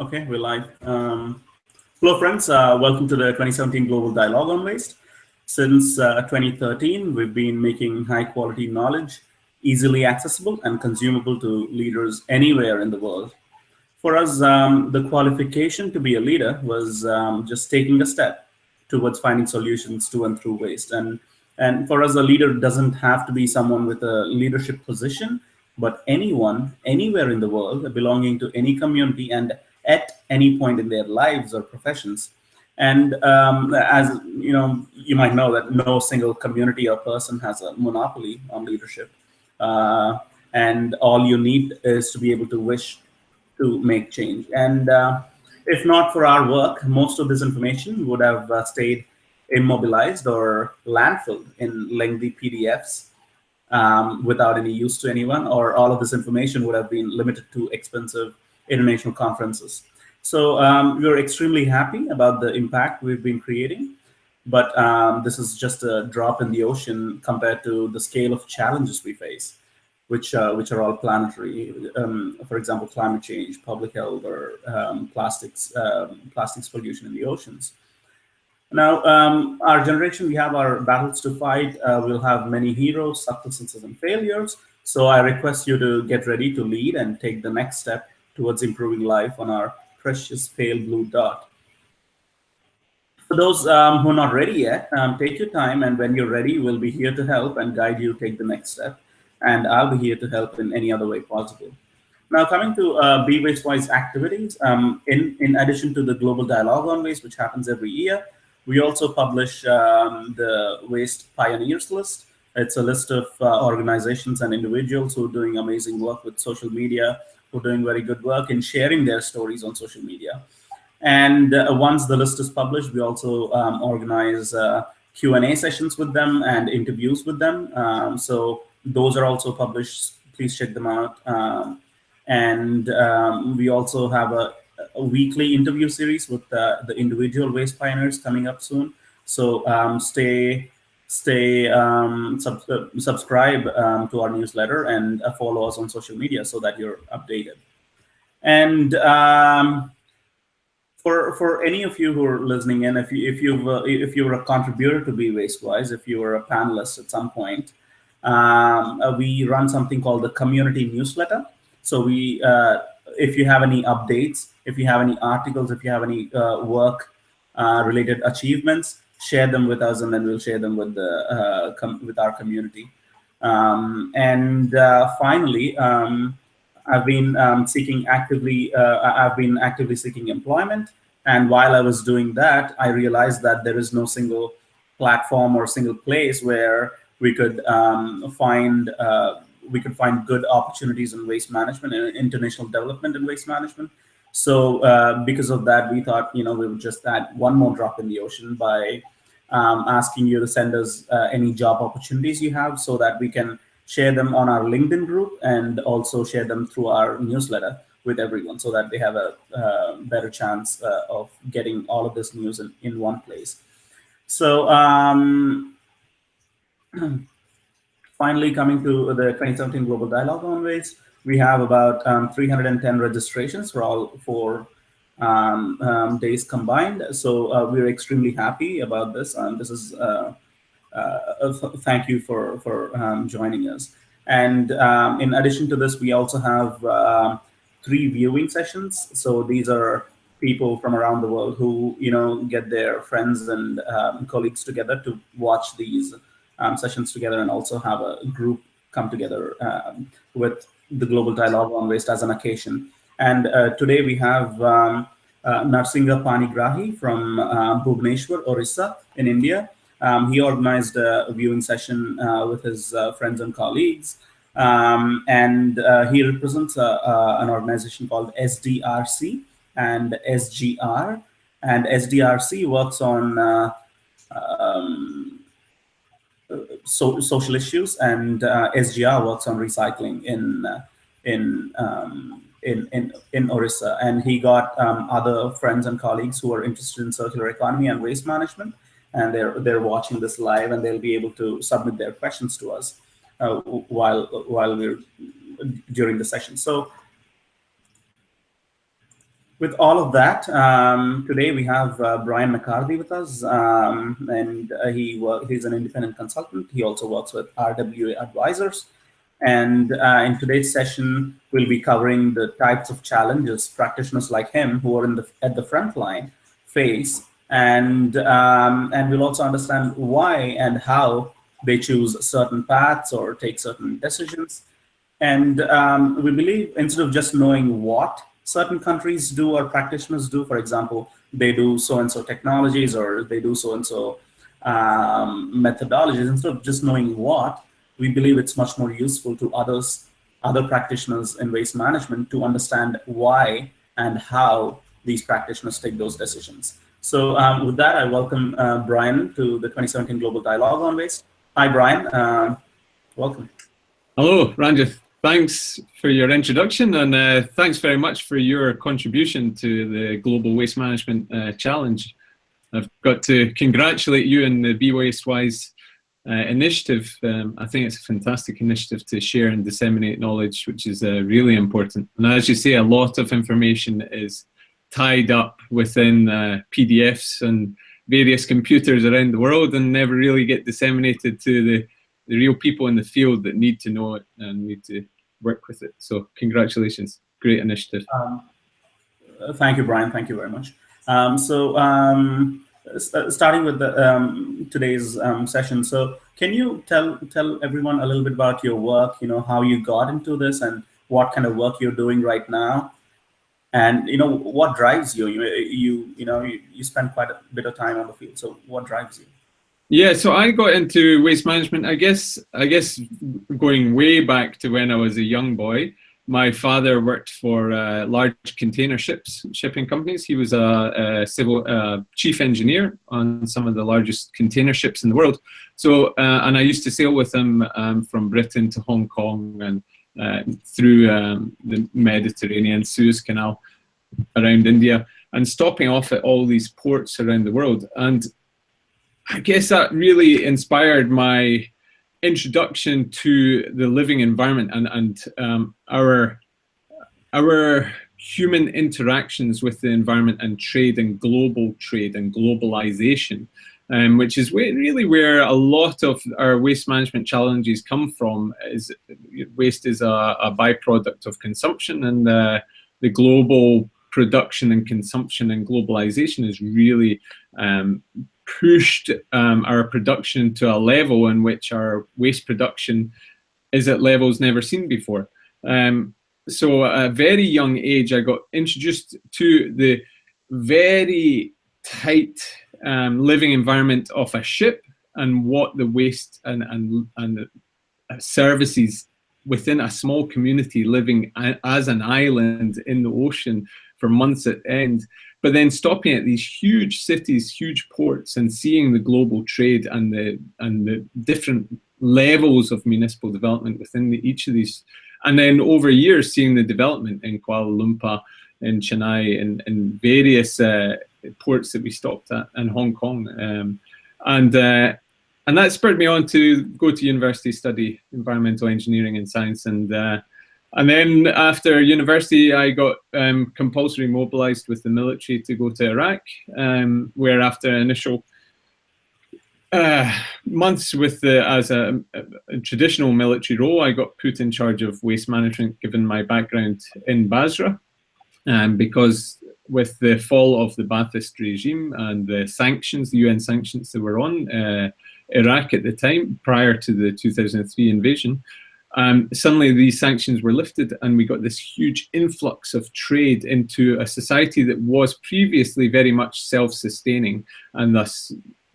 Okay, we're live. Um, hello, friends. Uh, welcome to the 2017 Global Dialogue on Waste. Since uh, 2013, we've been making high quality knowledge easily accessible and consumable to leaders anywhere in the world. For us, um, the qualification to be a leader was um, just taking a step towards finding solutions to and through waste. And, and for us, a leader doesn't have to be someone with a leadership position, but anyone, anywhere in the world, belonging to any community and at any point in their lives or professions. And um, as you know, you might know that no single community or person has a monopoly on leadership. Uh, and all you need is to be able to wish to make change. And uh, if not for our work, most of this information would have uh, stayed immobilized or landfilled in lengthy PDFs um, without any use to anyone, or all of this information would have been limited to expensive international conferences. So um, we're extremely happy about the impact we've been creating, but um, this is just a drop in the ocean compared to the scale of challenges we face, which uh, which are all planetary. Um, for example, climate change, public health, or um, plastics um, plastics pollution in the oceans. Now, um, our generation, we have our battles to fight. Uh, we'll have many heroes, successes, and failures. So I request you to get ready to lead and take the next step towards improving life on our precious pale blue dot. For those um, who are not ready yet, um, take your time and when you're ready, we'll be here to help and guide you take the next step. And I'll be here to help in any other way possible. Now coming to uh, Be Waste Wise activities, um, in, in addition to the Global Dialogue on Waste, which happens every year, we also publish um, the Waste Pioneers list. It's a list of uh, organizations and individuals who are doing amazing work with social media, who are doing very good work in sharing their stories on social media. And uh, once the list is published, we also um, organize uh, Q&A sessions with them and interviews with them. Um, so those are also published. Please check them out. Um, and um, we also have a, a, weekly interview series with uh, the individual waste pioneers coming up soon. So um, stay stay um, sub uh, subscribe um, to our newsletter and uh, follow us on social media so that you're updated. And um, for for any of you who are listening in, if you if you uh, if you were a contributor to Be Wastewise, if you were a panelist at some point, um, uh, we run something called the community newsletter. So we, uh, if you have any updates, if you have any articles, if you have any uh, work related achievements, share them with us, and then we'll share them with the uh, with our community. Um, and uh, finally, um, I've been um, seeking actively. Uh, I've been actively seeking employment, and while I was doing that, I realized that there is no single platform or single place where we could um, find uh, we could find good opportunities in waste management and international development in waste management. So uh, because of that, we thought, you know, we would just add one more drop in the ocean by um, asking you to send us uh, any job opportunities you have so that we can share them on our LinkedIn group and also share them through our newsletter with everyone so that they have a uh, better chance uh, of getting all of this news in, in one place. So um, finally coming to the 2017 Global Dialogue on Waste, we have about um, 310 registrations for all four um, um, days combined. So uh, we're extremely happy about this. This is uh, uh, thank you for for um, joining us. And um, in addition to this, we also have three viewing sessions. So these are people from around the world who you know get their friends and um, colleagues together to watch these um, sessions together and also have a group come together with the global dialogue on waste as an occasion. And uh, today we have um, uh, Narsingha Panigrahi from uh, Bhubaneswar, Orissa in India. Um, he organized a viewing session uh, with his uh, friends and colleagues. Um, and uh, he represents an organization called SDRC and SGR. And SDRC works on um, so, social issues, and uh, SGR works on recycling in uh, in, um, in in in Orissa. And he got um, other friends and colleagues who are interested in circular economy and waste management, and they're they're watching this live, and they'll be able to submit their questions to us uh, while while we're during the session. So with all of that, um, today we have uh, Brian McCarthy with us, um, and uh, he he's an independent consultant. He also works with RWA Advisors. And uh, in today's session, we'll be covering the types of challenges practitioners like him who are in the, at the front line face. And, um, and we'll also understand why and how they choose certain paths or take certain decisions. And um, we believe instead of just knowing what certain countries do or practitioners do, for example, they do so-and-so technologies or they do so-and-so um, methodologies, instead of just knowing what, we believe it's much more useful to others, other practitioners in waste management to understand why and how these practitioners take those decisions. So um, with that, I welcome uh, Brian to the 2017 Global Dialogue on Waste. Hi, Brian. Uh, welcome. Hello, Ranjith. Thanks for your introduction and uh, thanks very much for your contribution to the Global Waste Management uh, Challenge. I've got to congratulate you and the Be Waste Wise uh, initiative. Um, I think it's a fantastic initiative to share and disseminate knowledge, which is uh, really important. And as you say, a lot of information is tied up within uh, PDFs and various computers around the world and never really get disseminated to the, the real people in the field that need to know it and need to work with it. So congratulations, great initiative. Um, thank you, Brian. Thank you very much. Um, so um, uh, starting with the, um, today's um, session. So can you tell tell everyone a little bit about your work, you know, how you got into this and what kind of work you're doing right now? And, you know, what drives you? You, you, you know, you, you spend quite a bit of time on the field. So what drives you? Yeah, so I got into waste management, I guess, I guess going way back to when I was a young boy my father worked for uh, large container ships, shipping companies. He was a, a civil uh, chief engineer on some of the largest container ships in the world. So, uh, and I used to sail with him um, from Britain to Hong Kong and uh, through um, the Mediterranean, Suez Canal, around India, and stopping off at all these ports around the world. And I guess that really inspired my introduction to the living environment and, and um, our, our human interactions with the environment and trade and global trade and globalization, um, which is really where a lot of our waste management challenges come from. Is waste is a, a byproduct of consumption, and uh, the global production and consumption and globalization is really um, pushed um, our production to a level in which our waste production is at levels never seen before. Um, so at a very young age, I got introduced to the very tight um, living environment of a ship and what the waste and, and, and services within a small community living as an island in the ocean for months at end but then stopping at these huge cities, huge ports, and seeing the global trade and the and the different levels of municipal development within the, each of these, and then over years seeing the development in Kuala Lumpur, in Chennai, and in various uh, ports that we stopped at, in Hong Kong, um, and. Uh, and that spurred me on to go to university, study environmental engineering and science, and uh, and then after university, I got um, compulsory mobilized with the military to go to Iraq, um, where after initial uh, months with the, as a, a, traditional military role, I got put in charge of waste management given my background in Basra. Um, because with the fall of the Ba'athist regime and the sanctions, the UN sanctions that were on uh, Iraq at the time, prior to the 2003 invasion, um, suddenly these sanctions were lifted and we got this huge influx of trade into a society that was previously very much self-sustaining and thus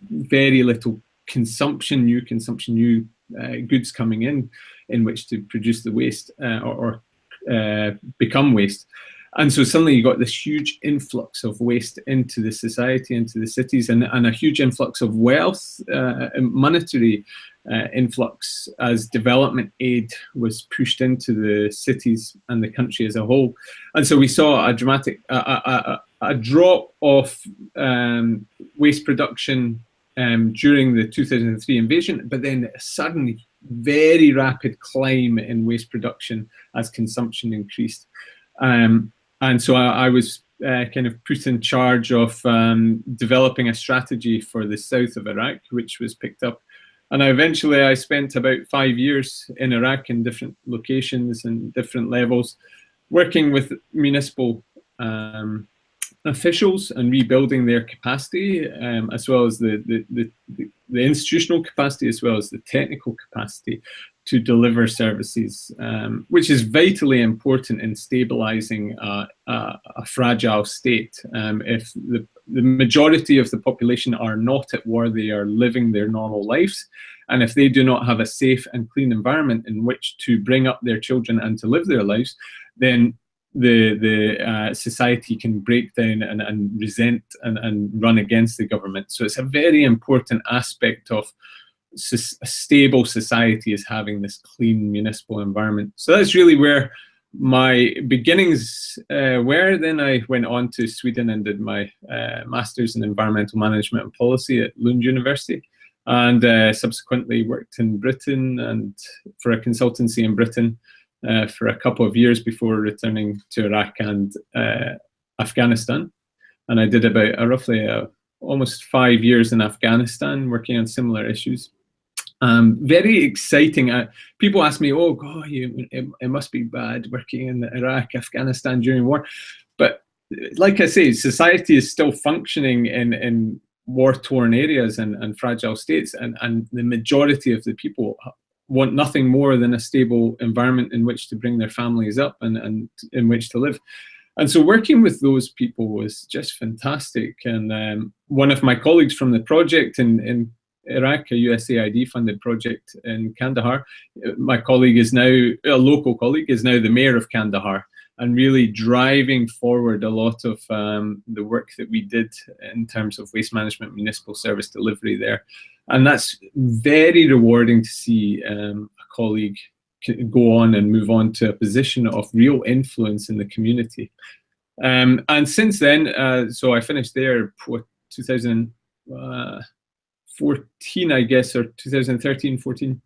very little consumption, new consumption, new uh, goods coming in, in which to produce the waste uh, or, or uh, become waste. And so suddenly you got this huge influx of waste into the society, into the cities, and, and a huge influx of wealth, uh, monetary uh, influx as development aid was pushed into the cities and the country as a whole. And so we saw a dramatic, a, a, a drop of um, waste production um, during the 2003 invasion, but then suddenly very rapid climb in waste production as consumption increased. Um, and so I, I, was uh, kind of put in charge of um, developing a strategy for the south of Iraq, which was picked up. And eventually I spent about five years in Iraq in different locations and different levels, working with municipal um, officials and rebuilding their capacity, um, as well as the, the, the, the, institutional capacity, as well as the technical capacity to deliver services, um, which is vitally important in stabilizing a, a, a fragile state. Um, if the, the majority of the population are not at war, they are living their normal lives. And if they do not have a safe and clean environment in which to bring up their children and to live their lives, then the the uh, society can break down and, and resent and, and run against the government. So it's a very important aspect of a stable society is having this clean municipal environment. So that's really where my beginnings uh, were. Then I went on to Sweden and did my uh, master's in environmental management and policy at Lund University and uh, subsequently worked in Britain and for a consultancy in Britain uh, for a couple of years before returning to Iraq and uh, Afghanistan. And I did about uh, roughly almost five years in Afghanistan working on similar issues. Um, very exciting. Uh, people ask me, oh, God, you, it, it, must be bad working in Iraq, Afghanistan during war. But like I say, society is still functioning in, in war-torn areas and, and fragile states, and, and the majority of the people want nothing more than a stable environment in which to bring their families up and, and in which to live. And so working with those people was just fantastic. And um, one of my colleagues from the project in, in Iraq, a USAID funded project in Kandahar, my colleague is now, a local colleague, is now the mayor of Kandahar and really driving forward a lot of um, the work that we did in terms of waste management, municipal service delivery there. And that's very rewarding to see um, a colleague go on and move on to a position of real influence in the community. Um, and since then, uh, so I finished there, what, 2014, uh, I guess, or 2013, 14.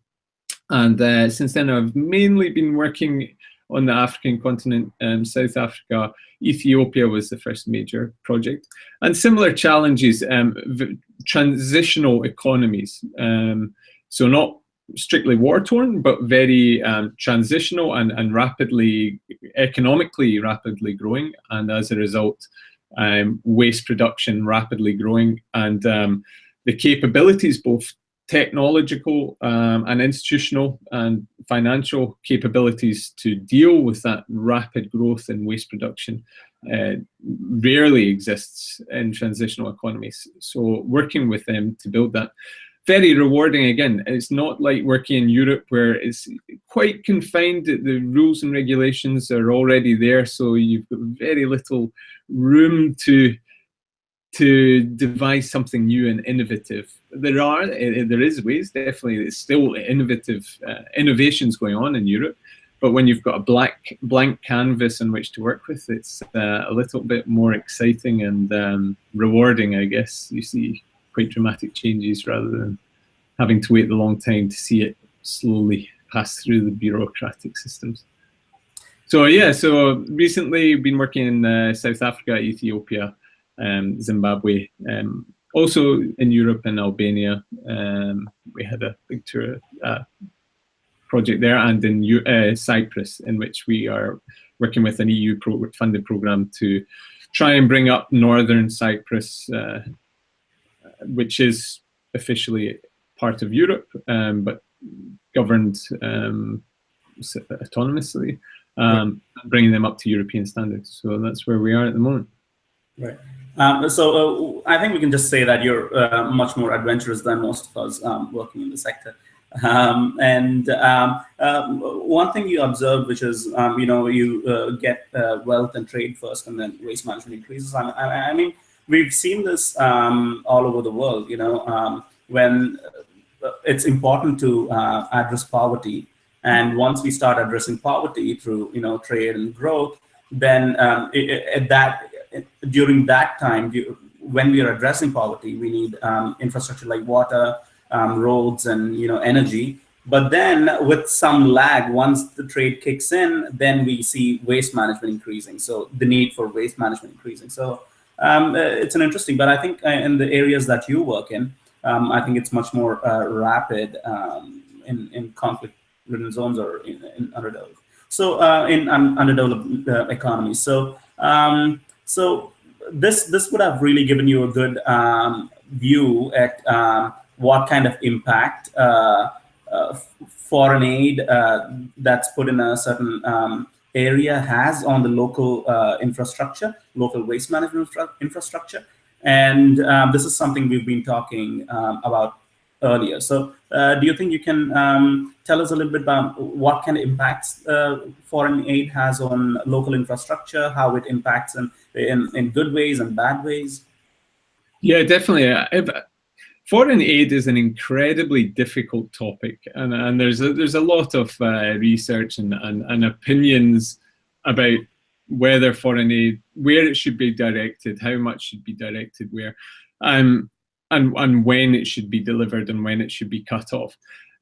And uh, since then, I've mainly been working on the African continent, um, South Africa, Ethiopia was the first major project. And similar challenges, um, transitional economies. Um, so not strictly war-torn, but very um, transitional and, and rapidly, economically rapidly growing. And as a result, um, waste production rapidly growing. And um, the capabilities, both technological um, and institutional and financial capabilities to deal with that rapid growth in waste production uh, rarely exists in transitional economies. So working with them to build that, very rewarding again. It's not like working in Europe where it's quite confined, the rules and regulations are already there, so you've got very little room to to devise something new and innovative. There are, eh, there is ways, definitely, it's still innovative uh, innovations going on in Europe, but when you've got a black blank canvas on which to work with, it's uh, a little bit more exciting and um, rewarding, I guess. You see quite dramatic changes rather than having to wait the long time to see it slowly pass through the bureaucratic systems. So yeah, so recently been working in uh, South Africa, Ethiopia, um, Zimbabwe, um, also in Europe and Albania. Um, we had a big tour uh, project there and in U uh, Cyprus in which we are working with an EU pro funded program to try and bring up Northern Cyprus, uh, which is officially part of Europe, um, but governed um, autonomously, um, bringing them up to European standards. So that's where we are at the moment. Right. Um, so uh, I think we can just say that you're uh, much more adventurous than most of us um, working in the sector. Um, and um, uh, one thing you observe, which is, um, you know, you uh, get uh, wealth and trade first and then waste management increases. I, I, I mean, we've seen this um, all over the world, you know, when uh, it's important to address poverty. And once we start addressing poverty through, you know, trade and growth, then it, it, that during that time, when we are addressing poverty, we need um, infrastructure like water, um, roads, and you know energy. But then with some lag, once the trade kicks in, then we see waste management increasing. So the need for waste management increasing. So um, uh, it's an interesting, but I think uh, in the areas that you work in, um, I think it's much more uh, rapid um, in, in conflict-ridden zones or in, in underdeveloped. So uh, in un underdeveloped uh, economies. So um, so this this would have really given you a good um, view at um, what kind of impact uh, uh, foreign aid uh, that's put in a certain um, area has on the local uh, infrastructure, local waste management infra infrastructure. And um, this is something we've been talking um, about earlier. So uh, do you think you can um, tell us a little bit about what kind of impacts uh, foreign aid has on local infrastructure, how it impacts in, in, in good ways and bad ways? Yeah, definitely. Foreign aid is an incredibly difficult topic, and, and there's a, there's a lot of uh, research and, and, and opinions about whether foreign aid, where it should be directed, how much should be directed where, um, and, and when it should be delivered and when it should be cut off.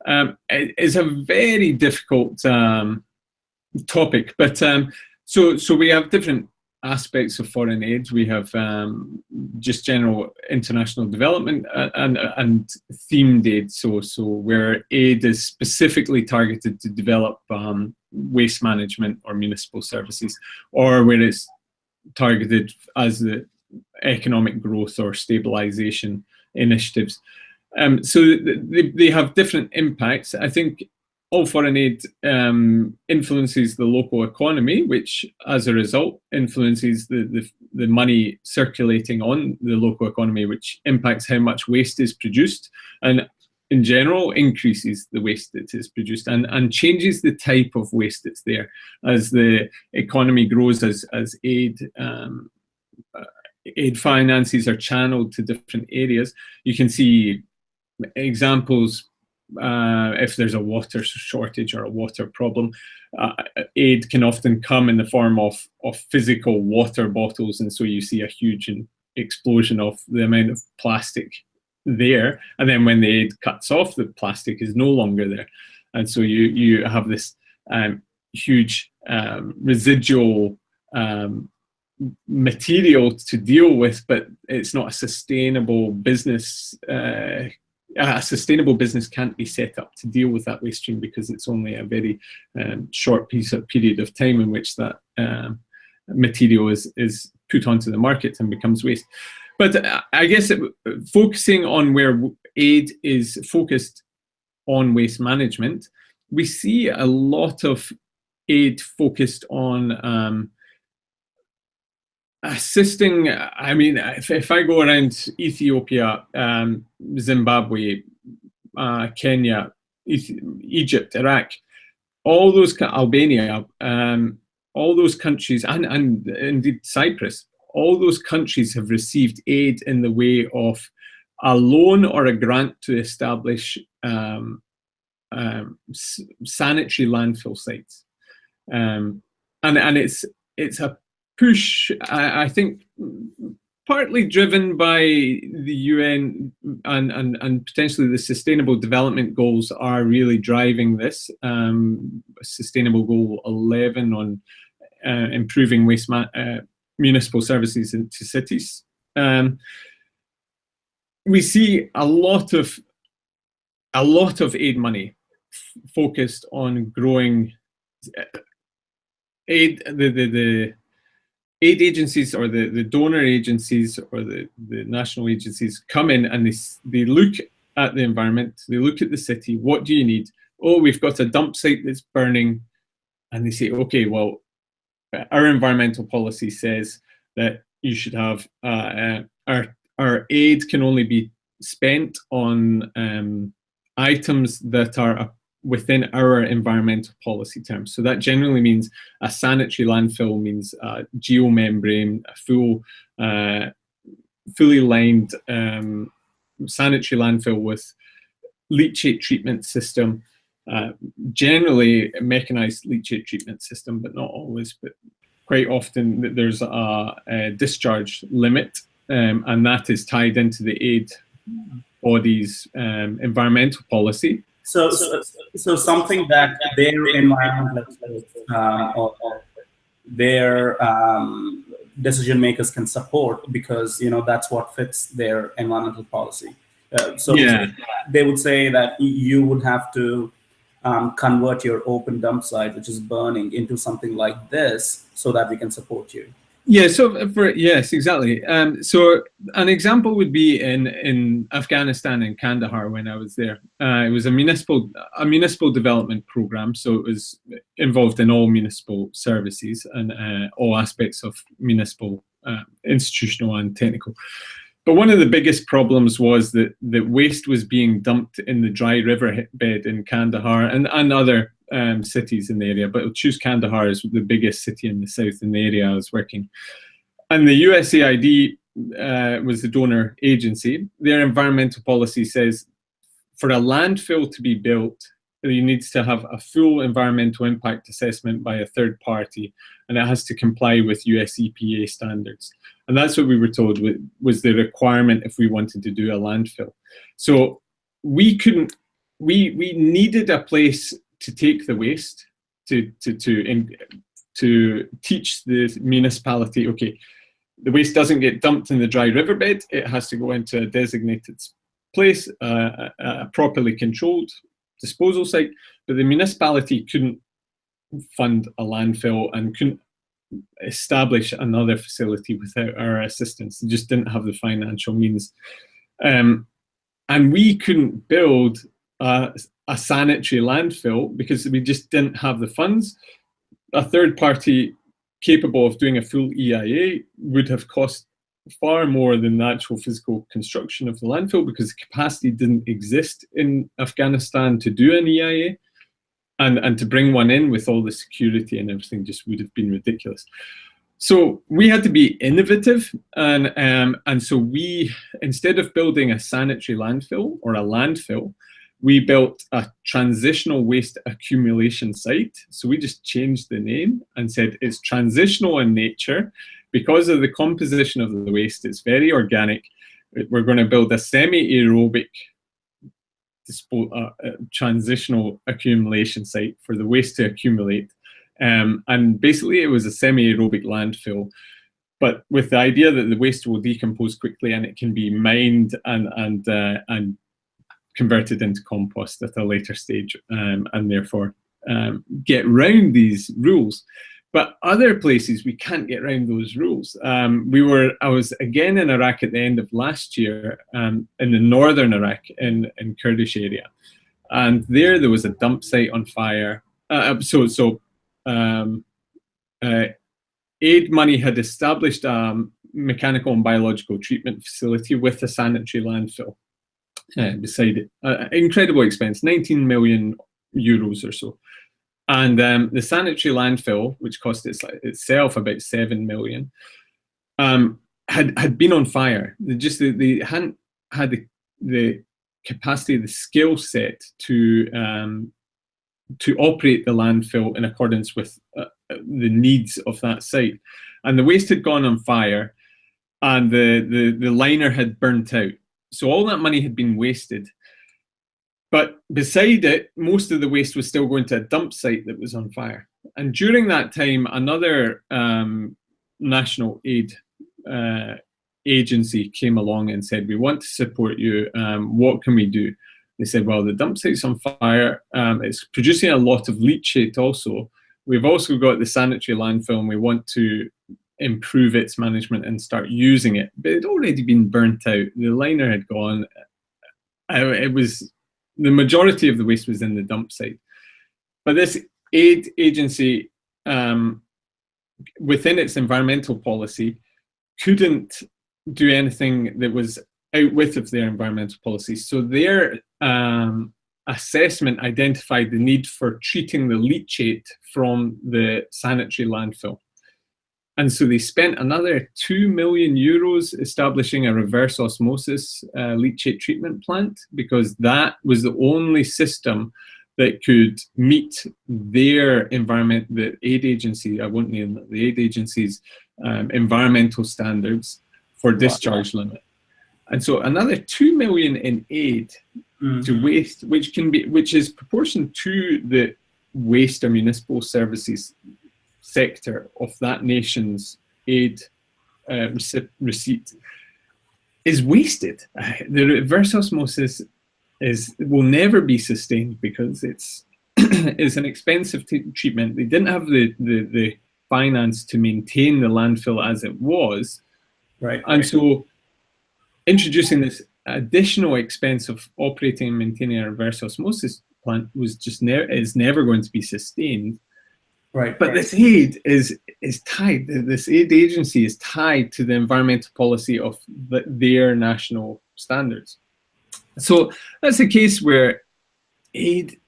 Um, it, it's a very difficult um, topic, but um, so so we have different aspects of foreign aid. We have um, just general international development uh, and, and themed aid. So, so where aid is specifically targeted to develop um, waste management or municipal services, or where it's targeted as the economic growth or stabilization initiatives. Um, so they, they have different impacts. I think all foreign aid um, influences the local economy, which as a result influences the, the, the, money circulating on the local economy, which impacts how much waste is produced and in general increases the waste that is produced and, and changes the type of waste that's there as the economy grows, as, as aid um, uh, aid finances are channeled to different areas. You can see examples uh, if there's a water shortage or a water problem. Uh, aid can often come in the form of, of physical water bottles, and so you see a huge explosion of the amount of plastic there. And then when the aid cuts off, the plastic is no longer there. And so you, you have this um, huge um, residual um, material to deal with, but it's not a sustainable business uh, a sustainable business can't be set up to deal with that waste stream because it's only a very um, short piece of period of time in which that um, material is, is put onto the market and becomes waste. But uh, I guess it, focusing on where aid is focused on waste management, we see a lot of aid focused on um, assisting, I mean, if, if I go around Ethiopia, um, Zimbabwe, uh, Kenya, Egypt, Iraq, all those, Albania, um, all those countries, and, and indeed Cyprus, all those countries have received aid in the way of a loan or a grant to establish um, um, sanitary landfill sites. Um, and, and it's, it's a push, I, I, think, partly driven by the UN and, and, and potentially the Sustainable Development Goals are really driving this. Um, Sustainable Goal 11 on uh, improving waste uh, municipal services into cities. Um, we see a lot of a lot of aid money focused on growing uh, aid the the, the aid agencies or the, the donor agencies or the, the national agencies come in and they, they look at the environment, they look at the city, what do you need? Oh, we've got a dump site that's burning. And they say, okay, well, our environmental policy says that you should have, uh, uh, our, our aid can only be spent on um, items that are within our environmental policy terms. So that generally means a sanitary landfill means a geomembrane, a full, uh, fully lined um, sanitary landfill with leachate treatment system, uh, generally a mechanized leachate treatment system, but not always, but quite often there's a, a discharge limit um, and that is tied into the aid body's um, environmental policy So, so, so something that their environment, um, or, or their um, decision makers can support because you know that's what fits their environmental policy. Uh, so yeah. they would say that you would have to um, convert your open dump site, which is burning, into something like this so that we can support you. Yeah, so for yes, exactly. Um, so an example would be in in Afghanistan in Kandahar when I was there. Uh, it was a municipal a municipal development program, so it was involved in all municipal services and uh, all aspects of municipal, uh, institutional and technical. But one of the biggest problems was that that waste was being dumped in the dry river bed in Kandahar and and other um, cities in the area, but choose Kandahar as the biggest city in the south in the area I was working. And the USAID uh, was the donor agency. Their environmental policy says for a landfill to be built, you needs to have a full environmental impact assessment by a third party, and it has to comply with US EPA standards. And that's what we were told was the requirement if we wanted to do a landfill. So we couldn't, we, we needed a place to take the waste to to to in, to teach the municipality okay the waste doesn't get dumped in the dry riverbed it has to go into a designated place uh, a, a properly controlled disposal site but the municipality couldn't fund a landfill and couldn't establish another facility without our assistance. They just didn't have the financial means. Um, and we couldn't build a, a sanitary landfill because we just didn't have the funds. A third party capable of doing a full EIA would have cost far more than the actual physical construction of the landfill because the capacity didn't exist in Afghanistan to do an EIA. And, and to bring one in with all the security and everything just would have been ridiculous. So we had to be innovative, and um, and so we instead of building a sanitary landfill or a landfill, we built a transitional waste accumulation site. So we just changed the name and said it's transitional in nature because of the composition of the waste. It's very organic. We're going to build a semi-aerobic uh, uh, transitional accumulation site for the waste to accumulate. Um, and basically it was a semi-aerobic landfill but with the idea that the waste will decompose quickly and it can be mined and and uh, and converted into compost at a later stage um, and therefore um, get round these rules. But other places we can't get around those rules. Um, we were, I was again in Iraq at the end of last year, um, in the northern Iraq, in in Kurdish area, and there there was a dump site on fire. Uh, so so, um, uh, aid money had established a mechanical and biological treatment facility with a sanitary landfill uh, beside it. Uh, incredible expense, 19 million euros or so. And um, the sanitary landfill, which cost its, itself about 7 million, um, had, had been on fire. They just they, they hadn't had the, the capacity, the skill set to um, to operate the landfill in accordance with uh, the needs of that site. And the waste had gone on fire and the, the, the liner had burnt out. So all that money had been wasted. But beside it, most of the waste was still going to a dump site that was on fire. And during that time, another um, national aid uh, agency came along and said, we want to support you. Um, what can we do? They said, well, the dump site's on fire. Um, it's producing a lot of leachate also. We've also got the sanitary landfill and we want to improve its management and start using it. But it had already been burnt out. The liner had gone. It was the majority of the waste was in the dump site. But this aid agency, um, within its environmental policy, couldn't do anything that was out with of their environmental policy. So their um, assessment identified the need for treating the leachate from the sanitary landfill. And so they spent another 2 million euros establishing a reverse osmosis uh, leachate treatment plant because that was the only system that could meet their environment, the aid agency, I won't name the aid agency's um, environmental standards for discharge wow. limit. And so another 2 million in aid mm. to waste, which can be, which is proportional to the waste or municipal services sector of that nation's aid uh, receipt is wasted. The reverse osmosis is will never be sustained because it's it's an expensive treatment. They didn't have the, the, the finance to maintain the landfill as it was. Right. And so introducing this additional expense of operating and maintaining a reverse osmosis plant was just never is never going to be sustained. Right. But right. this aid is is tied. This aid agency is tied to the environmental policy of the, their national standards. So that's a case where aid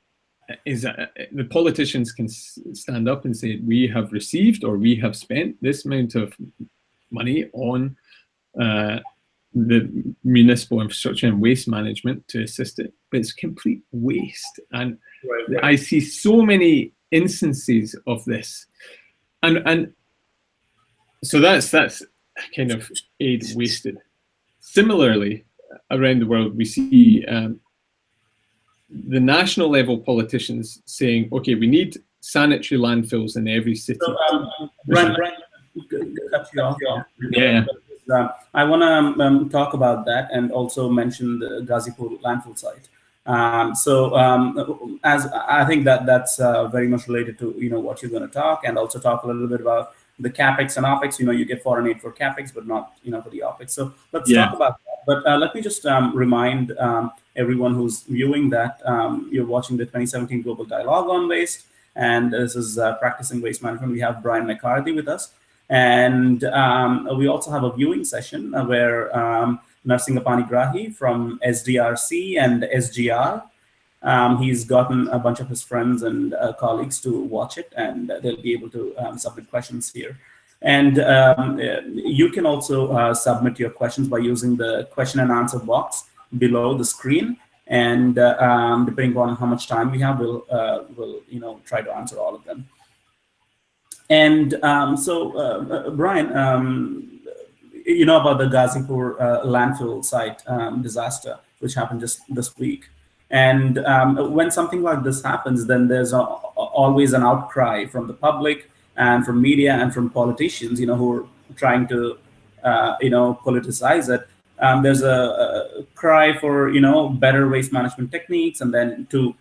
is a, the politicians can stand up and say we have received or we have spent this amount of money on uh, the municipal infrastructure and waste management to assist it, but it's complete waste. And right, right. I see so many instances of this, and and so that's that's kind of aid wasted. Similarly, around the world, we see um, the national level politicians saying, okay, we need sanitary landfills in every city. So, um, Brian, Brian, cut you off. Yeah. Uh, I want to um, um, talk about that and also mention the Ghazipur landfill site. Um, so um, as I think that that's uh, very much related to you know what you're going to talk and also talk a little bit about the capex and opex. You know, you get foreign aid for capex, but not you know for the opex. So let's yeah. talk about that. But uh, let me just um, remind um, everyone who's viewing that um, you're watching the 2017 Global Dialogue on Waste, and this is uh, Practicing Waste Management. We have Brian McCarthy with us. And um, we also have a viewing session uh, where Narsingha Panigrahi from SDRC and SGR, um, he's gotten a bunch of his friends and uh, colleagues to watch it, and they'll be able to um, submit questions here. And um, you can also uh, submit your questions by using the question and answer box below the screen. And uh, um, depending on how much time we have, we'll, uh, we'll you know, try to answer all of them. And um, so, uh, uh, Brian, um, you know about the Ghazipur uh, landfill site um, disaster, which happened just this week. And um, when something like this happens, then there's a, always an outcry from the public and from media and from politicians, you know, who are trying to, uh, you know, politicize it. Um, there's a, a, cry for, you know, better waste management techniques and then to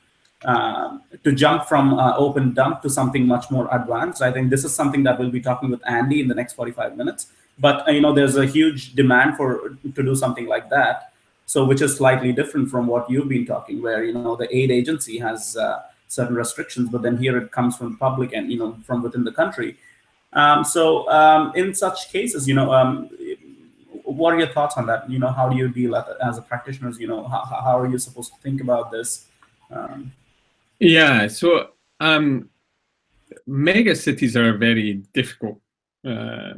uh, to jump from uh, open dump to something much more advanced. I think this is something that we'll be talking with Andy in the next 45 minutes. But uh, you know, there's a huge demand for to do something like that. So, which is slightly different from what you've been talking, where you know the aid agency has uh, certain restrictions, but then here it comes from public and you know from within the country. Um, so, um, in such cases, you know, um, what are your thoughts on that? You know, how do you deal as a practitioner? You know, how, how are you supposed to think about this? Um, yeah, so um, mega cities are very difficult uh,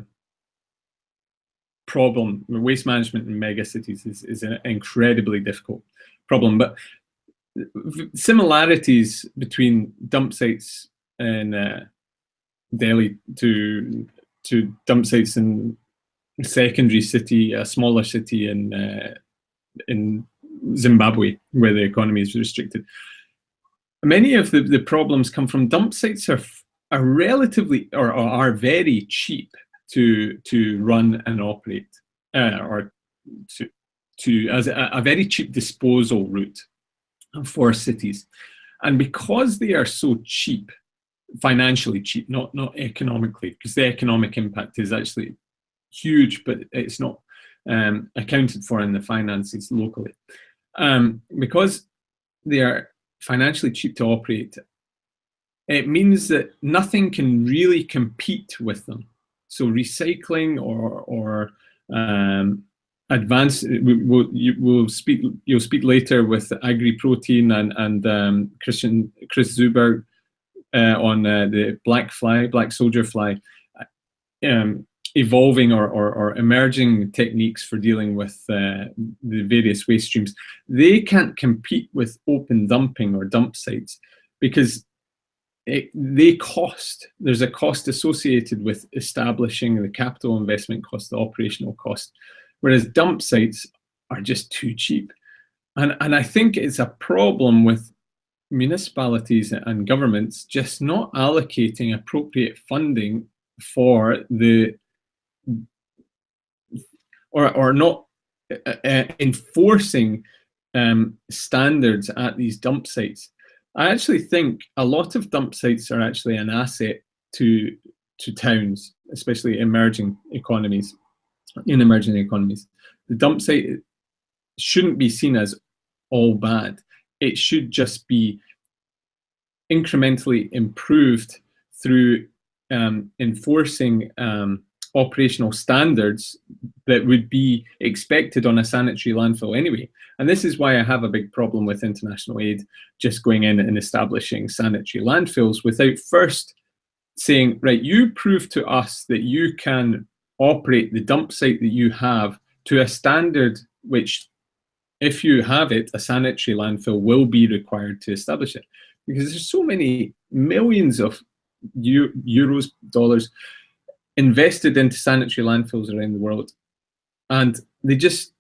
problem. Waste management in mega cities is, is an incredibly difficult problem, but similarities between dump sites in uh, Delhi to to dump sites in secondary city, a smaller city in uh, in Zimbabwe, where the economy is restricted many of the, the problems come from dump sites are, are relatively or, or are very cheap to to run and operate uh, or to to as a, a, very cheap disposal route for cities and because they are so cheap financially cheap not not economically because the economic impact is actually huge but it's not um, accounted for in the finances locally um, because they are financially cheap to operate, it means that nothing can really compete with them. So recycling or or um, advanced, we'll, you, will speak. You'll speak later with Agri Protein and and um, Christian Chris Zuber uh, on uh, the black fly, black soldier fly. Um, evolving or, or, or, emerging techniques for dealing with uh, the various waste streams, they can't compete with open dumping or dump sites because it, they cost. There's a cost associated with establishing the capital investment cost, the operational cost, whereas dump sites are just too cheap. and, and I think it's a problem with municipalities and governments just not allocating appropriate funding for the or, or not uh, uh, enforcing um, standards at these dump sites. I actually think a lot of dump sites are actually an asset to to towns, especially emerging economies, in emerging economies. The dump site shouldn't be seen as all bad. It should just be incrementally improved through um, enforcing um, operational standards that would be expected on a sanitary landfill anyway. And this is why I have a big problem with international aid just going in and establishing sanitary landfills without first saying, right, you prove to us that you can operate the dump site that you have to a standard which, if you have it, a sanitary landfill will be required to establish it. Because there's so many millions of euros, dollars invested into sanitary landfills around the world. And they just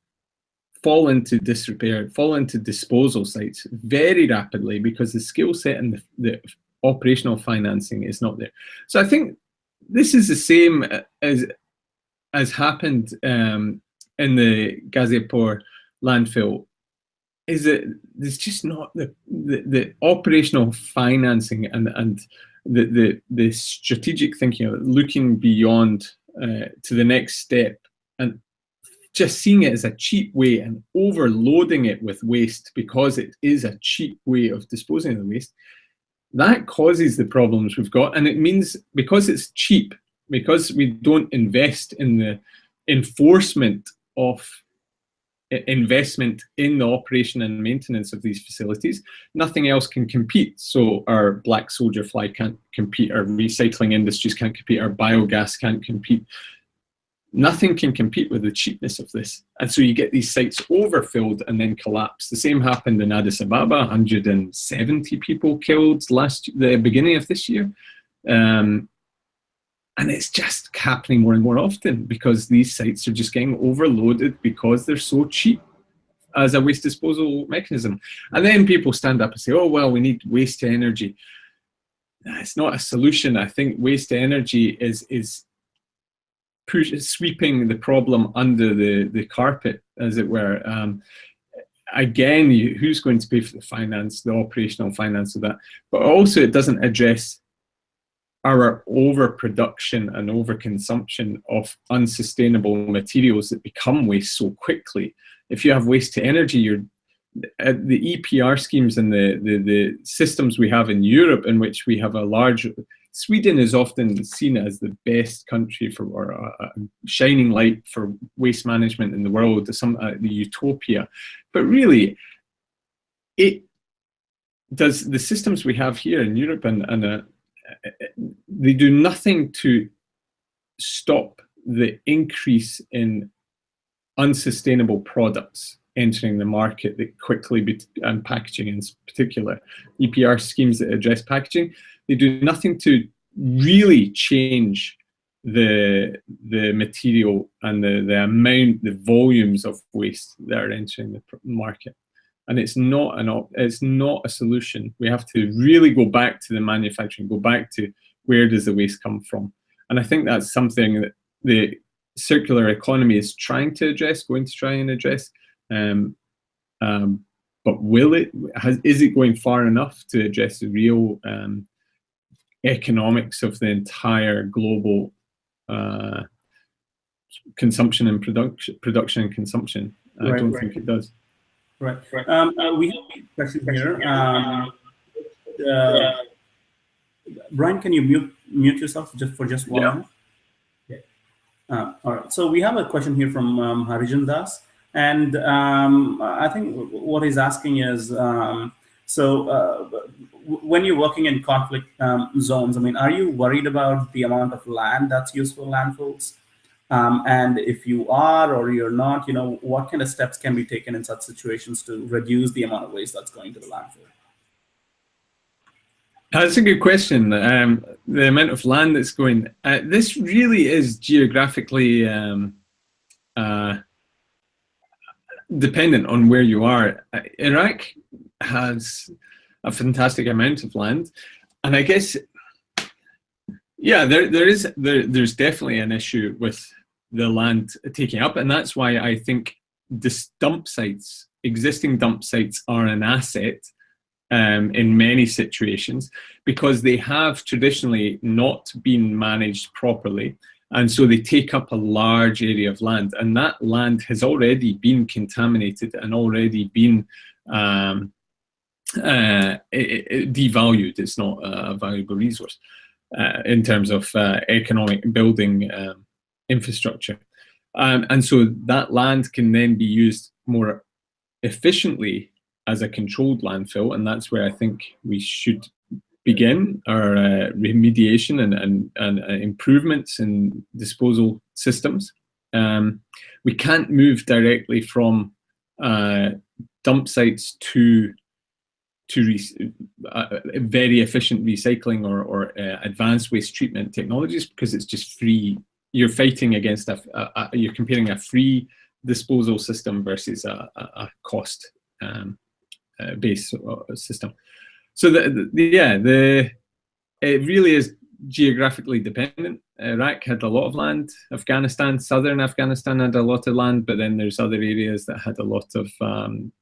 fall into disrepair, fall into disposal sites very rapidly because the skill set and the, the, operational financing is not there. So I think this is the same as as happened um, in the Ghazipur landfill. Is that there's just not the, the, the operational financing and and the, the, the strategic thinking of looking beyond uh, to the next step and just seeing it as a cheap way and overloading it with waste because it is a cheap way of disposing of the waste, that causes the problems we've got. And it means because it's cheap, because we don't invest in the enforcement of investment in the operation and maintenance of these facilities, nothing else can compete. So our black soldier fly can't compete, our recycling industries can't compete, our biogas can't compete. Nothing can compete with the cheapness of this. And so you get these sites overfilled and then collapse. The same happened in Addis Ababa, 170 people killed last the beginning of this year. Um, and it's just happening more and more often because these sites are just getting overloaded because they're so cheap as a waste disposal mechanism. And then people stand up and say, oh, well, we need waste energy. It's not a solution. I think waste energy is, is push, sweeping the problem under the, the carpet, as it were. Um, again, you, who's going to pay for the finance, the operational finance of that? But also it doesn't address our overproduction and overconsumption of unsustainable materials that become waste so quickly. If you have waste to energy, you're uh, the EPR schemes and the, the, the systems we have in Europe in which we have a large, Sweden is often seen as the best country for, or a, a shining light for waste management in the world, some, uh, the utopia. But really, it does the systems we have here in Europe and, and uh, they do nothing to stop the increase in unsustainable products entering the market that quickly and packaging in particular. EPR schemes that address packaging they do nothing to really change the the material and the the amount the volumes of waste that are entering the market and it's not an op it's not a solution. We have to really go back to the manufacturing, go back to where does the waste come from, and I think that's something that the circular economy is trying to address, going to try and address. Um, um, but will it? Has, is it going far enough to address the real um, economics of the entire global uh, consumption and production, production and consumption? I right, don't right. think it does. Right. Um, uh, we have a question here. Um, uh, Brian, can you mute mute yourself just for just one? Yeah. Uh, all right. So we have a question here from um, Harijan Das, and um, I think what he's asking is, um, so uh, when you're working in conflict um, zones, I mean, are you worried about the amount of land that's used for landfills? Um, and if you are or you're not, you know, what kind of steps can be taken in such situations to reduce the amount of waste that's going to the landfill? That's a good question. Um, the amount of land that's going. Uh, this really is geographically. Um, uh, dependent on where you are. Iraq has a fantastic amount of land, and I guess, yeah, there there is there there's definitely an issue with the land taking up, and that's why I think this dump sites, existing dump sites, are an asset um, in many situations because they have traditionally not been managed properly. And so they take up a large area of land and that land has already been contaminated and already been um, uh, it, it devalued. It's not a valuable resource uh, in terms of uh, economic building um, infrastructure. Um, and so that land can then be used more efficiently as a controlled landfill, and that's where I think we should begin our uh, remediation and, and, and uh, improvements in disposal systems. Um, we can't move directly from uh, dump sites to to uh, very efficient recycling or, or uh, advanced waste treatment technologies because it's just free. You're fighting against a, a, a you're comparing a free disposal system versus a, a cost um, uh, based uh, system. So the, the, yeah, the it really is geographically dependent. Iraq had a lot of land. Afghanistan, southern Afghanistan had a lot of land, but then there's other areas that had a lot of um,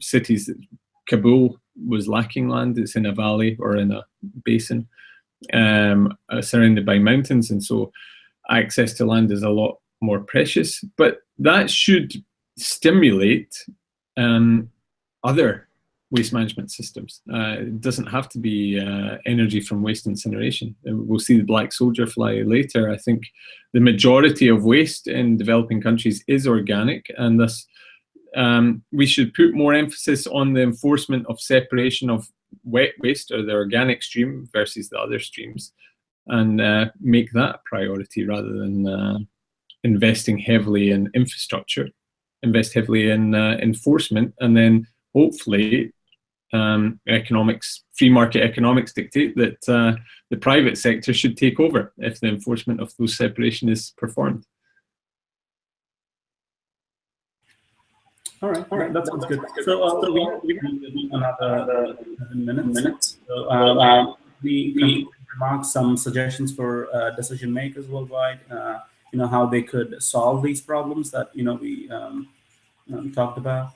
cities. Kabul was lacking land. It's in a valley or in a basin um, surrounded by mountains, and so access to land is a lot more precious. But that should stimulate um, other waste management systems. Uh, it doesn't have to be uh, energy from waste incineration. Uh, we'll see the black soldier fly later. I think the majority of waste in developing countries is organic and thus um, we should put more emphasis on the enforcement of separation of wet waste or the organic stream versus the other streams and uh, make that a priority rather than uh, investing heavily in infrastructure, invest heavily in uh, enforcement and then hopefully um, economics, free market economics dictate that uh, the private sector should take over if the enforcement of those separation is performed. All right, all right, that sounds good. So, uh, so we we have another seven minutes. minutes. So, um, um, we, we remark some suggestions for uh, decision makers worldwide. Uh, you know how they could solve these problems that you know we um, um talked about.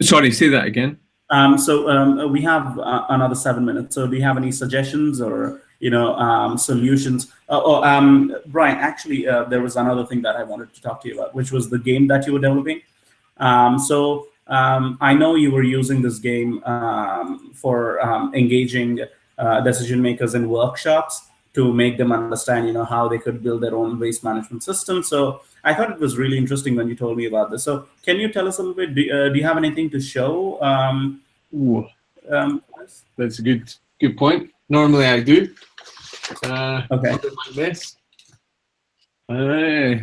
Sorry, say that again. Um, so um, we have uh, another seven minutes. So do you have any suggestions or you know um, solutions? Uh, oh, um, Brian, actually, uh, there was another thing that I wanted to talk to you about, which was the game that you were developing. Um, so um, I know you were using this game um, for engaging uh, decision makers in workshops to make them understand, you know, how they could build their own waste management system. So I thought it was really interesting when you told me about this. So can you tell us a little bit? Do, uh, do you have anything to show? Um, Ooh, um, that's a good good point. Normally I do. Uh, okay. This. Uh,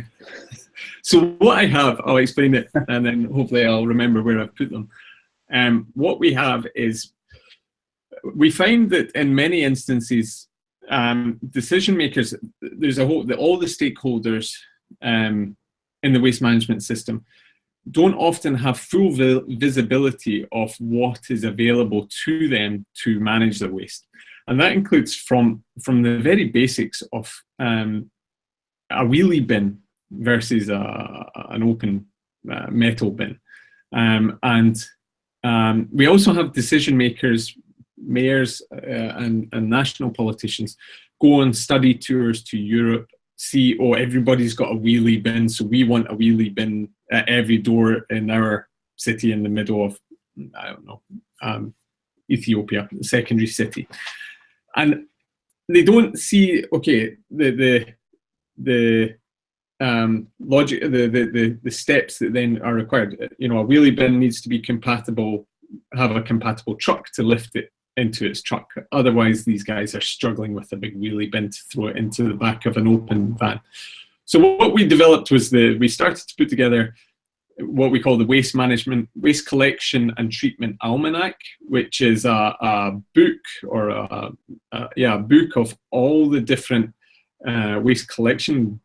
so what I have, I'll explain it, and then hopefully I'll remember where I've put them. Um, what we have is we find that in many instances um, decision makers, there's a whole, the, all the stakeholders um, in the waste management system don't often have full vi visibility of what is available to them to manage the waste. And that includes from, from the very basics of um, a wheelie bin versus a, an open uh, metal bin. Um, and um, we also have decision makers mayors uh, and, and national politicians go on study tours to Europe, see, oh, everybody's got a wheelie bin, so we want a wheelie bin at every door in our city in the middle of, I don't know, um, Ethiopia, secondary city. And they don't see, okay, the, the, the um, logic, the, the, the, the steps that then are required. You know, a wheelie bin needs to be compatible, have a compatible truck to lift it into its truck. Otherwise, these guys are struggling with a big wheelie bin to throw it into the back of an open van. So what we developed was the, we started to put together what we call the Waste Management, Waste Collection and Treatment Almanac, which is a, a book or a, a, yeah, a book of all the different uh, waste collection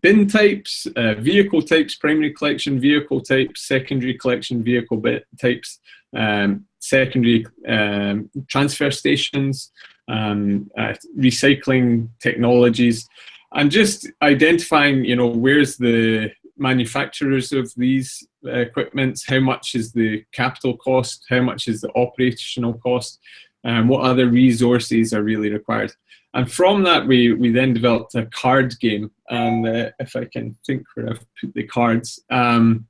bin types, uh, vehicle types, primary collection, vehicle types, secondary collection, vehicle bit types, um, secondary um, transfer stations, um, uh, recycling technologies, and just identifying, you know, where's the manufacturers of these uh, equipments, how much is the capital cost, how much is the operational cost, and what other resources are really required. And from that, we, we then developed a card game. And uh, if I can think where I've put the cards, um,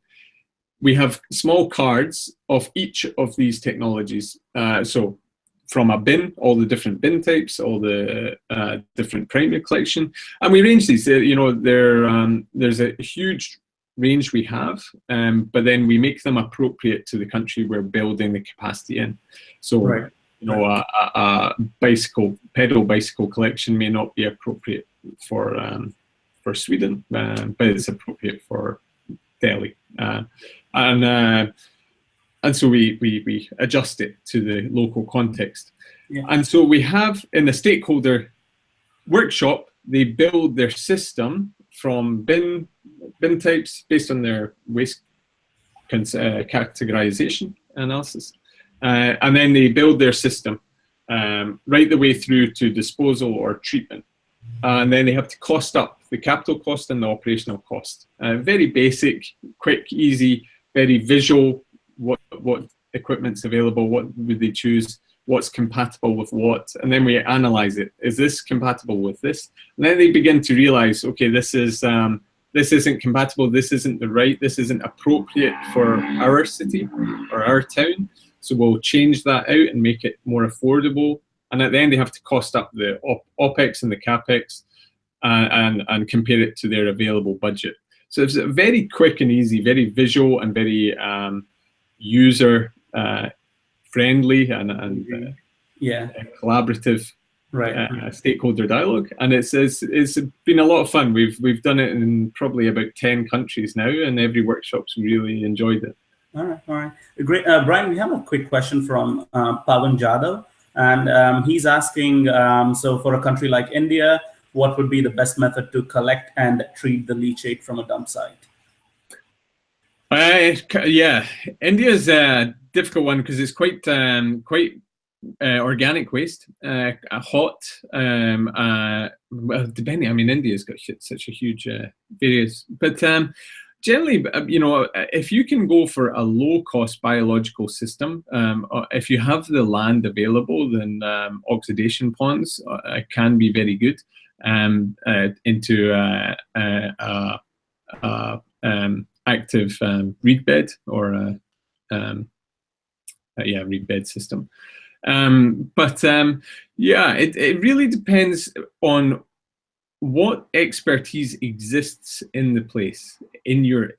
we have small cards of each of these technologies. Uh, so from a bin, all the different bin types, all the uh, different primary collection, and we range these. You know, um, there's a huge range we have, um, but then we make them appropriate to the country we're building the capacity in. So. Right you know, a, a, bicycle, pedal bicycle collection may not be appropriate for um, for Sweden, uh, but it's appropriate for Delhi, uh, and uh, and so we, we we adjust it to the local context, yeah. and so we have in the stakeholder workshop they build their system from bin bin types based on their waste uh, categorization analysis uh, and then they build their system um, right the way through to disposal or treatment. Uh, and then they have to cost up the capital cost and the operational cost. Uh, very basic, quick, easy, very visual, what, what equipment's available, what would they choose, what's compatible with what, and then we analyze it. Is this compatible with this? And then they begin to realize, okay, this is um, this isn't compatible, this isn't the right, this isn't appropriate for our city or our town. So we'll change that out and make it more affordable. And at the end, they have to cost up the op OPEX and the CAPEX uh, and, and compare it to their available budget. So it's very quick and easy, very visual and very um, user uh, friendly and, and uh, yeah. collaborative right. Uh, stakeholder dialogue. And it's, it's, it's been a lot of fun. We've, we've done it in probably about 10 countries now and every workshop's really enjoyed it. All right, all right. Great. Uh, Brian, we have a quick question from uh, Pavan and um, he's asking, um, so for a country like India, what would be the best method to collect and treat the leachate from a dump site? Uh, yeah, India is a difficult one because it's quite um, quite uh, organic waste, uh, hot. Um, uh, well, depending, I mean, India's got such a huge uh, various, but um, generally, uh, you know, uh, if you can go for a low-cost biological system, um, uh, if you have the land available, then um, oxidation ponds uh, can be very good um, uh, into uh, um, active um, reed bed or um, yeah, reed bed system. but yeah, it, it really depends on what expertise exists in the place in your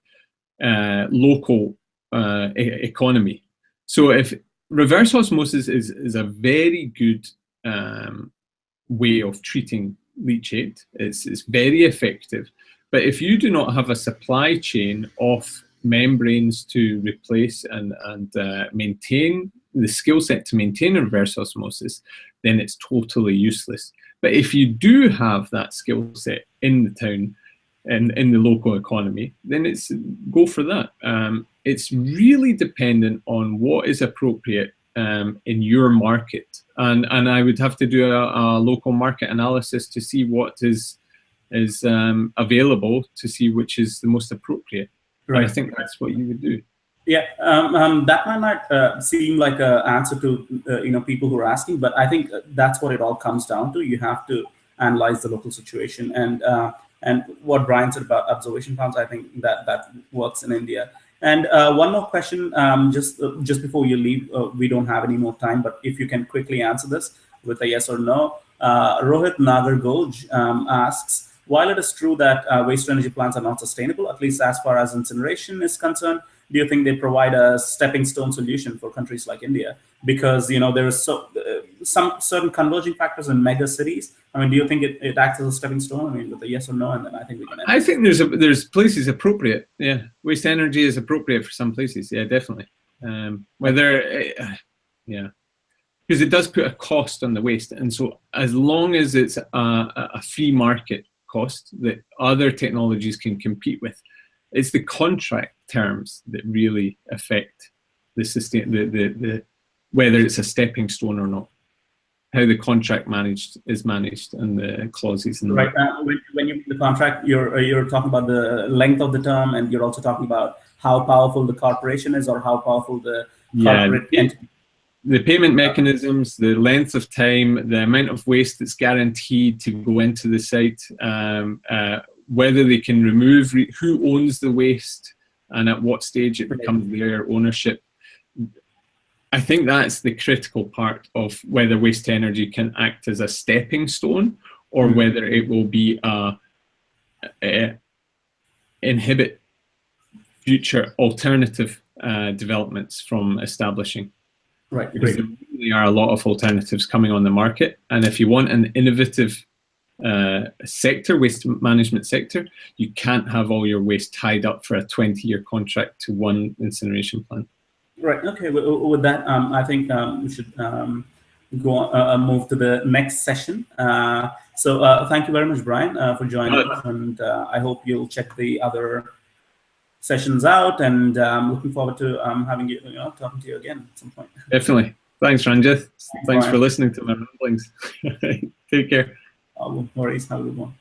uh, local uh, e economy. So if reverse osmosis is, is a very good um, way of treating leachate, it's, it's very effective. But if you do not have a supply chain of membranes to replace and, and uh, maintain the skill set to maintain reverse osmosis, then it's totally useless. But if you do have that skill set in the town and in the local economy, then it's go for that. Um, it's really dependent on what is appropriate um, in your market. And, and I would have to do a, a local market analysis to see what is, is um, available to see which is the most appropriate. Right. I think that's what you would do. Yeah, um, um, that might not uh, seem like an answer to uh, you know people who are asking, but I think that's what it all comes down to. You have to analyze the local situation, and uh, and what Brian said about observation farms, I think that that works in India. And uh, one more question, um, just uh, just before you leave, uh, we don't have any more time, but if you can quickly answer this with a yes or no. Rohit Nagargoj um, asks, while it is true that waste energy plants are not sustainable, at least as far as incineration is concerned, do you think they provide a stepping stone solution for countries like India? Because you know there is so uh, some certain converging factors in mega cities. I mean, do you think it, it acts as a stepping stone? I mean, with a yes or no, and then I think we can. I think there's a, there's places appropriate. Yeah, waste energy is appropriate for some places. Yeah, definitely. Um, whether, uh, yeah, because it does put a cost on the waste, and so as long as it's a, a free market cost that other technologies can compete with. It's the contract terms that really affect the sustain the, the, the whether it's a stepping stone or not. How the contract managed is managed and the clauses and right uh, when, when you the contract you're uh, you're talking about the length of the term and you're also talking about how powerful the corporation is or how powerful the corporate yeah, entity. the payment mechanisms, the length of time, the amount of waste that's guaranteed to go into the site, um, uh, whether they can remove, who owns the waste, and at what stage it becomes their ownership. I think that's the critical part of whether waste energy can act as a stepping stone or mm. whether it will be a, a inhibit future alternative uh, developments from establishing. Right. Because there really are a lot of alternatives coming on the market. And if you want an innovative uh, sector, waste management sector, you can't have all your waste tied up for a 20 year contract to one incineration plant. Right. Okay. With, with that, um, I think um, we should um, go on, uh, uh, move to the next session. Uh, so uh, thank you very much, Brian, uh, for joining us, and uh, I hope you'll check the other sessions out. And I'm looking forward to um, having you, you know, talking to you again at some point. Definitely. Thanks, Ranjith. Thanks, Thanks for listening to my ramblings. Take care. No worries. Have a good one.